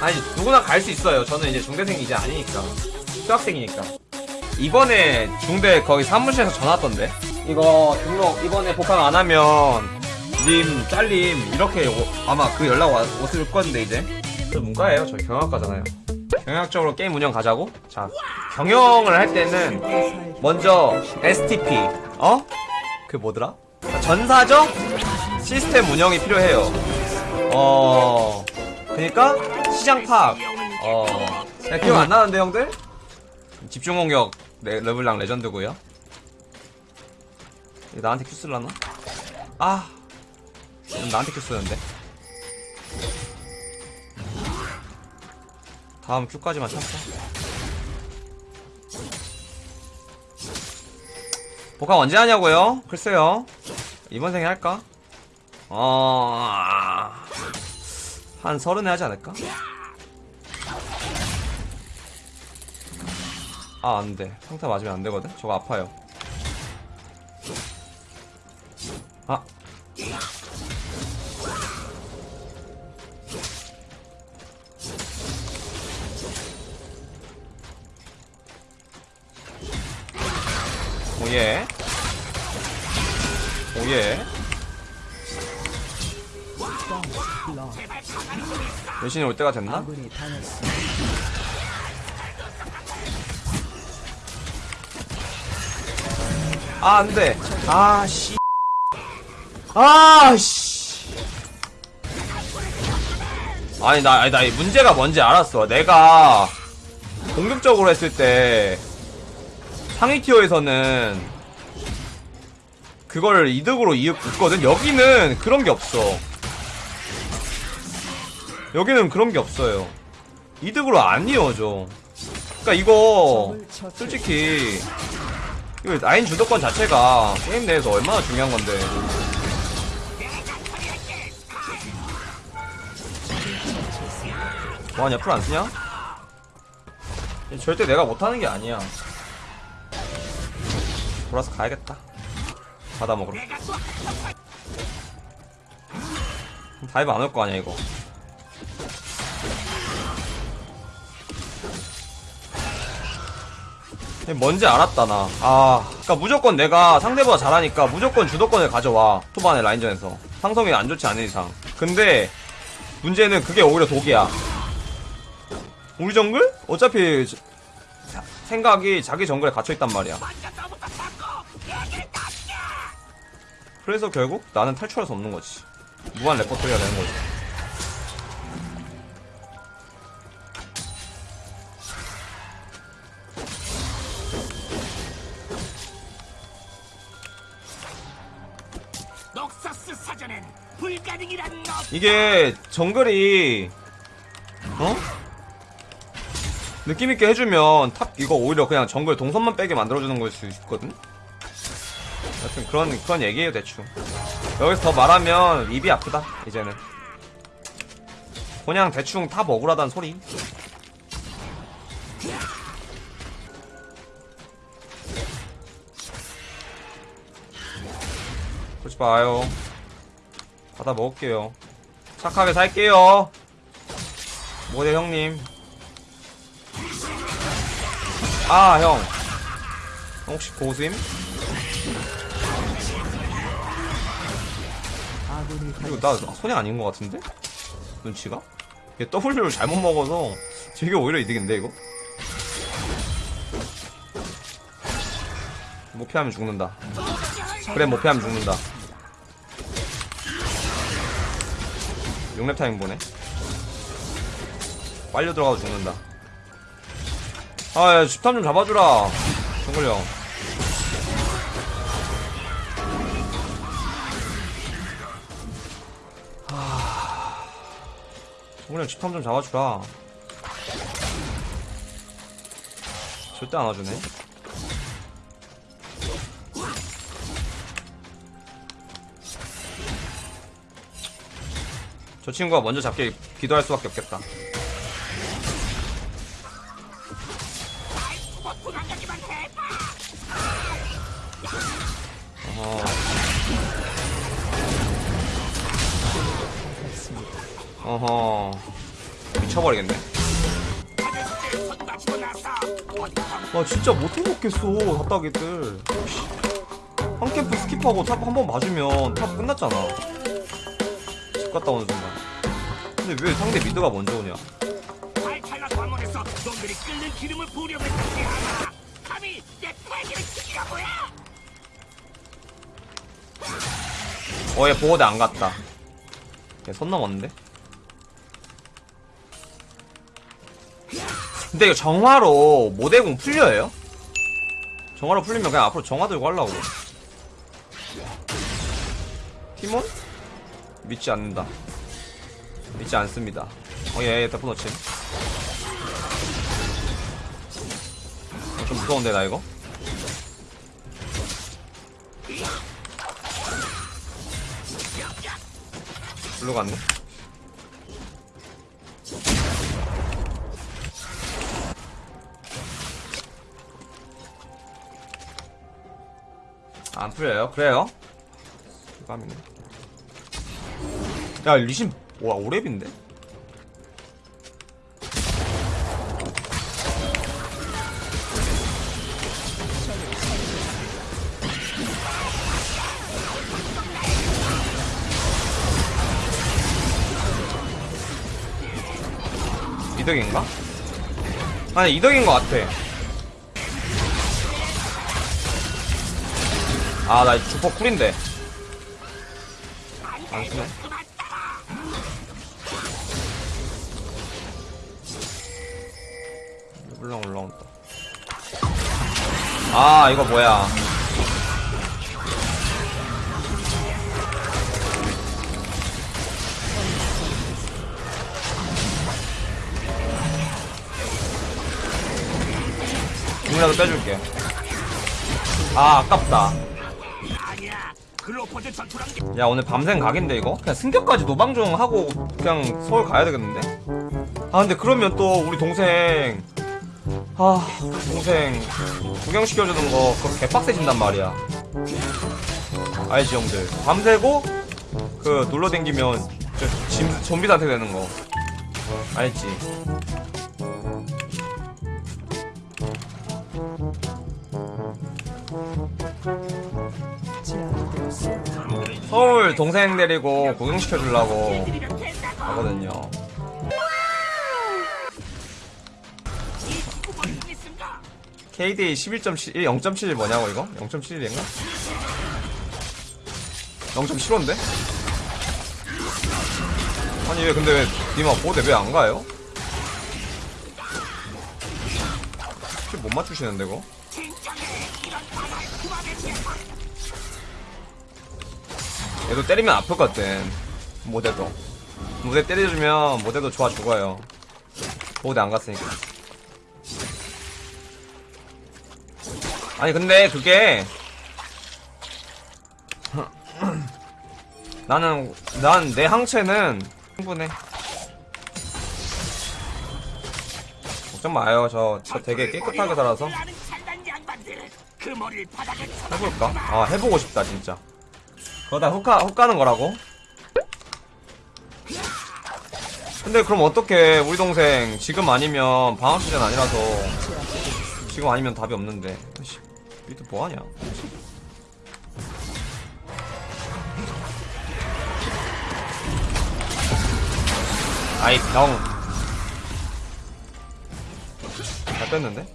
아니 누구나 갈 수 있어요. 저는 이제 중대생이 이제 아니니까 휴학생이니까. 이번에 중대 거기 사무실에서 전화 왔던데. 이거 등록 이번에 복학 안 하면 님 잘림 이렇게 오- 아마 그 연락 와, 왔을 건데 이제. 저 문과예요. 저희 경영학과잖아요. 경영학적으로 게임 운영 가자고? 자 경영을 할 때는 먼저 STP 어? 그 뭐더라? 전사적 시스템 운영이 필요해요. 어, 그니까 시장 파악. 어, 야, 기억 안 나는데 형들? 집중 공격 레, 르블랑 레전드고요. 나한테 Q 쓸라나? 아, 나한테 Q 쓰는데. 다음 Q까지만 참자. 복학 언제 하냐고요? 글쎄요. 이번 생에 할까? 어, 한 서른에 하지 않을까? 아, 안 돼. 평타 맞으면 안 되거든? 저거 아파요. 아. 오예. 오예. 여신이 올 때가 됐나? 아, 안 돼. 아, 씨. 아, 씨. 아니, 나, 아니, 나이 문제가 뭔지 알았어. 내가 공격적으로 했을 때 상위 티어에서는 그걸 이득으로 이었거든. 여기는 그런 게 없어. 여기는 그런 게 없어요. 이득으로 안 이어져. 그니까 이거 솔직히 이거 라인 주도권 자체가 게임 내에서 얼마나 중요한 건데. 뭐하냐, 플 안 쓰냐? 절대 내가 못하는 게 아니야. 돌아서 가야겠다. 바다 먹으러. dive 안 올 거 아니야, 이거. 뭔지 알았다 나. 아, 그러니까 무조건 내가 상대보다 잘하니까 무조건 주도권을 가져와. 초반에 라인전에서 상성이 안 좋지 않은 이상. 근데 문제는 그게 오히려 독이야. 우리 정글? 어차피 생각이 자기 정글에 갇혀 있단 말이야. 그래서 결국 나는 탈출할 수 없는 거지. 무한 레퍼토리가 되는 거지. 이게 정글이 어? 느낌 있게 해주면 top 이거 오히려 그냥 정글 동선만 빼게 만들어주는 걸 수 있거든. 하여튼 그런 그런 얘기예요 대충. 여기서 더 말하면 입이 아프다 이제는. 그냥 대충 top 억울하다는 소리. 그러지 마요. 받아 먹을게요. 착하게 살게요. 모델 형님. 아, 형. 형 혹시 고수임? 당했습니다. 나 손해 아닌 것 같은데? 눈치가? 얘 W를 잘못 먹어서 되게 오히려 이득인데 이거? 못 피하면 죽는다. 그래 못 피하면 죽는다. 6렙 타임 보네. 빨려 들어가도 죽는다. 아, 야, 집탐 좀 잡아주라. 정글 형. 정글 형 집탐 좀 잡아주라. 절대 안 와주네. 저 친구가 먼저 잡길 기도할 수밖에 없겠다. 어허. 어허. 쳐버리겠네 아저씨 손 맞추고 나서 어디 와 진짜 못해먹겠어 답답이들 한 캠프 skip하고 top 한 번 맞으면 top 끝났잖아 집 갔다 오는 순간 근데 왜 상대 mid가 먼저 오냐? 놈들이 끓는 기름을 감히 내 어얘 보호대 안 갔다. 얘손 넘었는데? 근데 이거 정화로 모대공 풀려요? 정화로 풀리면 그냥 앞으로 정화 들고 하려고. 티몬? 믿지 않는다 믿지 않습니다 어얘 대포 놓침 어, 좀 무서운데 나 이거? 불러 갔네 안 풀려요? 그래요? 야 리신 와 오랩인데? 이득인가? 아니 이득인 것 같아 아나 주퍼 쿨인데 안 쓰네 아 이거 뭐야 이라도 빼줄게 아 아깝다 야 오늘 밤샘 각인데 이거? 그냥 승격까지 노방종 하고 그냥 서울 가야 되겠는데? 아 근데 그러면 또 우리 동생 아. 동생 구경시켜주는 거 그거 개빡세진단 말이야. 알지 형들? 밤새고 그 놀러 댕기면 저 짐, 좀비 상태 되는 거. 알지? 서울 동생 데리고 구경시켜주려고 하거든요 KD 11.7, 0.7 뭐냐고 이거? 0.7인가? 0.75인데? 아니 왜 근데 왜 니마 보대 왜 안 가요? 못 맞추시는데 이거? 얘도 때리면 아프거든 모대도 모대 때려주면 모대도 좋아 죽어요 모대 안 갔으니까 아니 근데 그게 나는 난 내 항체는 충분해. 걱정 마요. 저, 저 되게 깨끗하게 살아서. 해볼까? 아 해보고 싶다 진짜. 그거 다 훅가, 훅 가는 거라고? 근데 그럼 어떡해 우리 동생 지금 아니면 방학 시즌 아니라서 지금 아니면 답이 없는데 씨, 미드 뭐하냐 아이 병. 잘 뺐는데?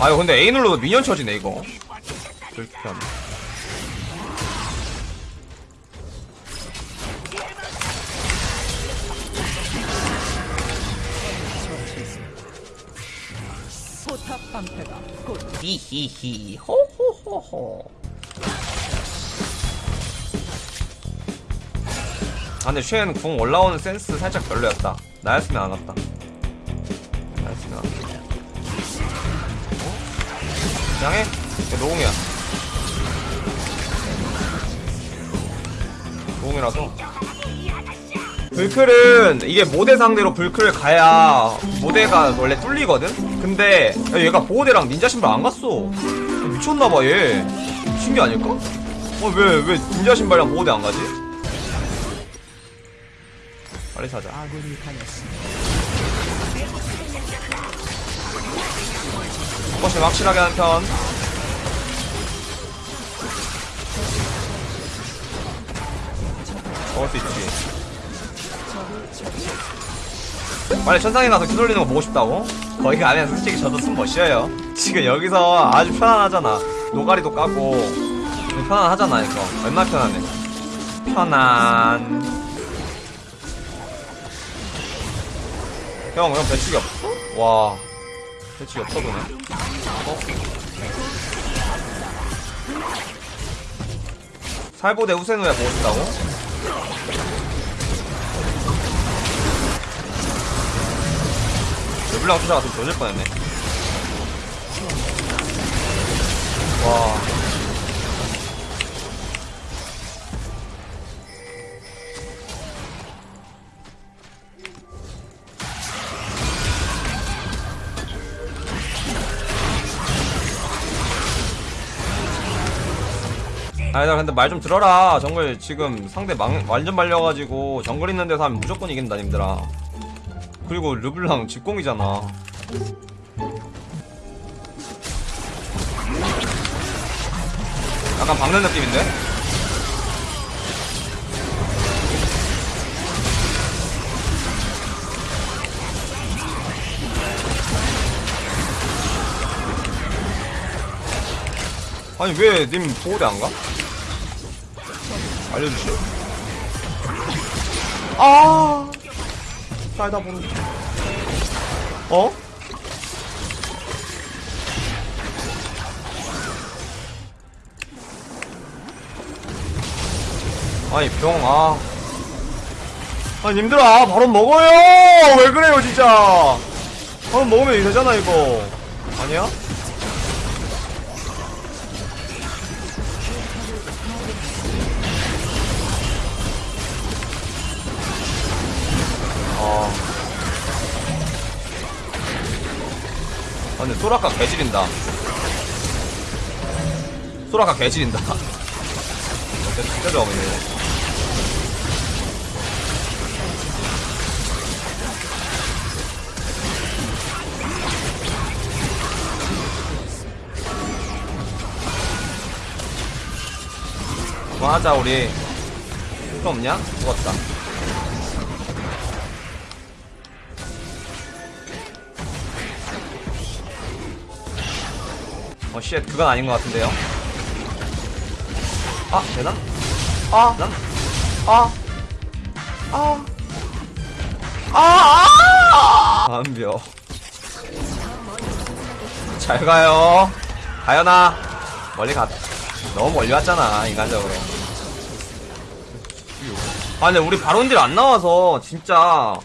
아유 근데 A 눌러도 미니언 쳐지네 이거 불편 히히히. 호호호호. 아 근데 쉔궁 올라오는 센스 살짝 별로였다. 나였으면 안 왔다. 나였으면 안 왔다. 어? 그냥 해? no궁이야. no궁이라서. 블클은 이게 모데 상대로 블클을 가야 모데가 원래 뚫리거든? 근데 야, 얘가 보호대랑 닌자 신발 안 갔어 미쳤나봐 얘 신기 아닐까? 어 왜 왜 닌자 신발이랑 보호대 안 가지? 빨리 사자. 조금씩 확실하게 하는 편 먹을 수 있지 빨리 천상에 가서 휘둘리는 거 보고 싶다고? 거기 가면 솔직히 저도 숨 못 쉬어요 지금 여기서 아주 편안하잖아 노가리도 까고 편안하잖아 이거 얼마나 편안해 편안 형, 형 배치기 없어? 와 배치기 없어 보네 어? 살보대 우세누야 보고 싶다고? 르블랑 쫓아갔으면 조질 뻔했네. 와. 아니다 근데 말 좀 들어라. 정글 지금 상대 망, 완전 말려가지고 정글 있는 데서 하면 무조건 이긴다 님들아 그리고 르블랑 직공이잖아 약간 박는 느낌인데? 아니 왜 님 보호대 안 가? 알려주시오 아 살다 보는 어? 아니 병아. 아니 님들아 바로 먹어요! 왜 그래요 진짜! 바로 먹으면 이거 되잖아 이거. 아니야? 아. 아, 근데 소라카 개지린다. 소라카 개지린다. 어때, 진짜 좋아 보이네. 그만하자, 우리. 또 없냐? 죽었다. 어, 쉣, 그건 아닌 것 같은데요. 아, 되나? 아, 난? 아, 아, 아, 아! 안벼. 잘 가요. 가연아. 멀리 가. 너무 멀리 왔잖아, 인간적으로. 아, 근데 우리 바론딜 안 나와서, 진짜.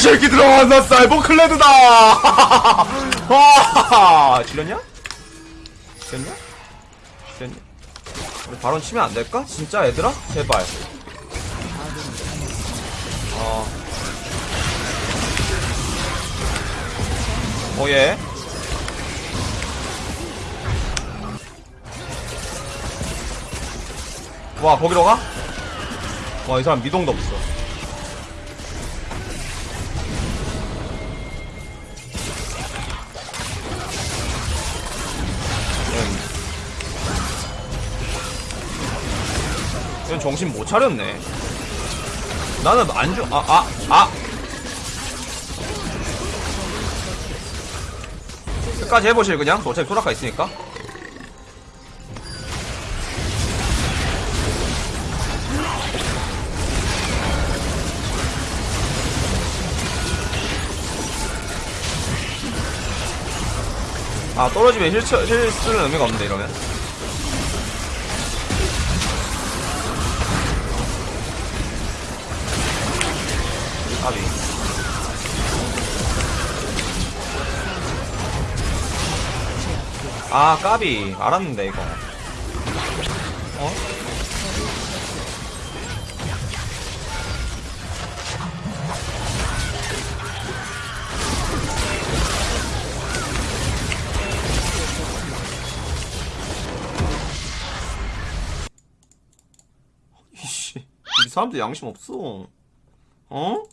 새끼들아 나 사이버 클레드다 와 지렸냐? 지렸냐? 지렸냐? 우리 바론 치면 안 될까? 진짜 얘들아? 제발 어 오예 와 거기로 가? 와 이 사람 미동도 없어 이건 정신 못 차렸네. 나는 안 주, 아, 아, 아! 끝까지 해보실, 그냥? 저 어차피 소라카 있으니까. 아, 떨어지면 힐, 쳐- 힐 쓰는 의미가 없는데, 이러면. 아 까비 알았는데 이거 어? 이씨 이 사람들 양심 없어 어? 어?